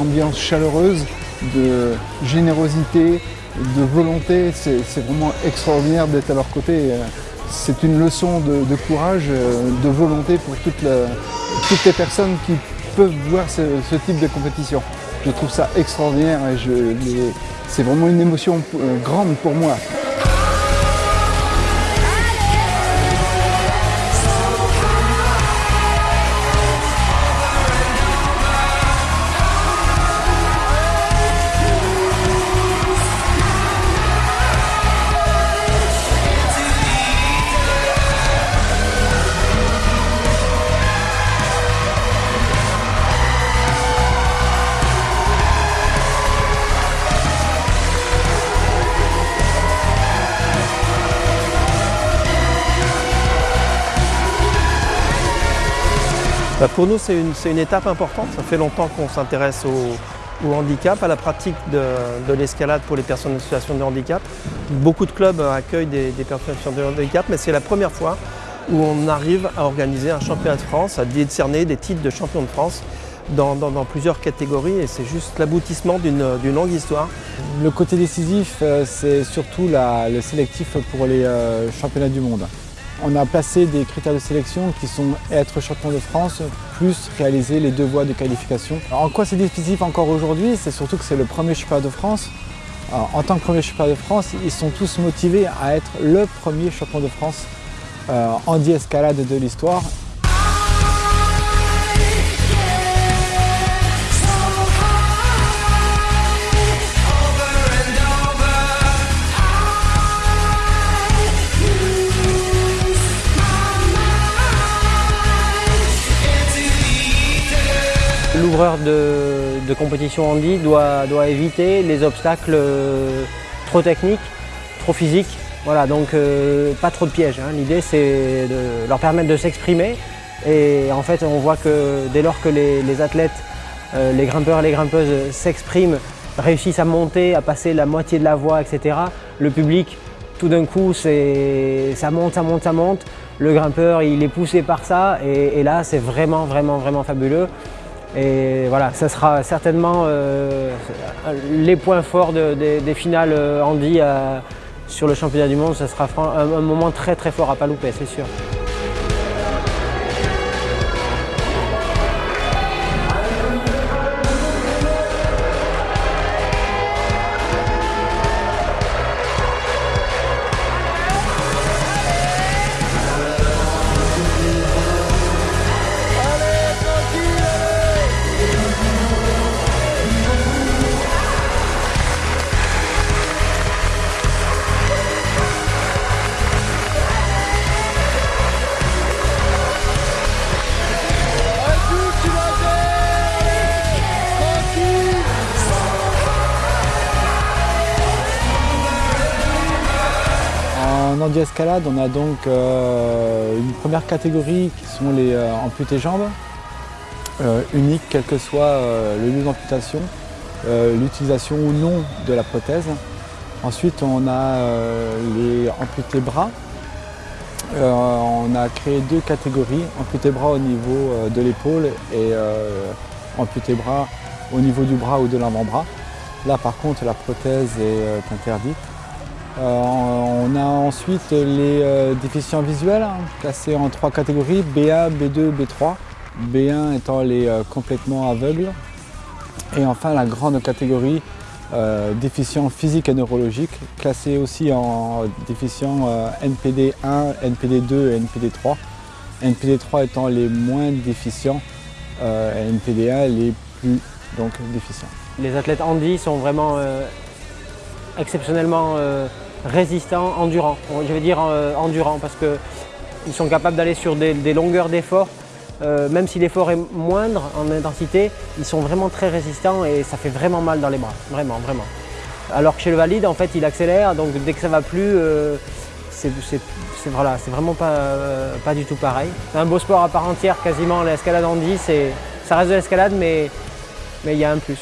ambiance chaleureuse, de générosité, de volonté. C'est vraiment extraordinaire d'être à leur côté. C'est une leçon de, courage, de volonté pour toutes les personnes qui peuvent voir ce, type de compétition. Je trouve ça extraordinaire et c'est vraiment une émotion euh, grande pour moi. Bah, pour nous, c'est une, étape importante. Ça fait longtemps qu'on s'intéresse au, handicap, à la pratique de, l'escalade pour les personnes en situation de handicap. Beaucoup de clubs accueillent des, personnes en situation de handicap, mais c'est la première fois où on arrive à organiser un championnat de France, à décerner des titres de champion de France dans, plusieurs catégories et c'est juste l'aboutissement d'une longue histoire. Le côté décisif, euh, c'est surtout le sélectif pour les euh, championnats du monde. On a placé des critères de sélection qui sont être champion de France plus réaliser les deux voies de qualification. en quoi c'est difficile encore aujourd'hui? C'est surtout que c'est le premier championnat de France. en tant que premier championnat de France, ils sont tous motivés à être le premier champion de France euh, en escalade de l'histoire L'ouvreur de, compétition handi doit, doit éviter les obstacles euh, trop techniques, trop physiques. Voilà, donc euh, pas trop de pièges. Hein. L'idée c'est de leur permettre de s'exprimer et en fait on voit que dès lors que les, athlètes, euh, les grimpeurs et les grimpeuses s'expriment, réussissent à monter, à passer la moitié de la voie, etc., le public tout d'un coup ça monte, ça monte, ça monte. Le grimpeur il est poussé par ça et, et là c'est vraiment vraiment vraiment fabuleux. Et voilà, ça sera certainement euh, les points forts des finales euh, Andy euh, sur le championnat du monde. Ça sera un, un moment très très fort à pas louper, c'est sûr. En escalade, on a donc euh, une première catégorie qui sont les euh, amputés jambes, euh, uniques quel que soit le lieu d'amputation, l'utilisation ou non de la prothèse. Ensuite, on a les amputés bras. on a créé deux catégories, amputés bras au niveau de l'épaule et amputés bras au niveau du bras ou de l'avant-bras. Là, par contre, la prothèse est interdite. Euh, on a ensuite les euh, déficients visuels, hein, classés en trois catégories, B1, B2, B3. B1 étant les euh, complètement aveugles. Et enfin la grande catégorie déficients physiques et neurologiques, classés aussi en déficients NPD 1, NPD 2 et NPD 3. NPD 3 étant les moins déficients, et NPD 1 les plus donc, déficients. Les athlètes handi sont vraiment exceptionnellement résistants, endurants. Je vais dire euh, endurants parce qu'ils sont capables d'aller sur des, longueurs d'effort. Euh, même si l'effort est moindre en intensité, ils sont vraiment très résistants et ça fait vraiment mal dans les bras, vraiment, vraiment. Alors que chez le valide, en fait, il accélère, donc dès que ça va plus, euh, c'est voilà, vraiment pas, pas du tout pareil. C'est un beau sport à part entière, quasiment, l'escalade en 10, ça reste de l'escalade, mais il y a un plus.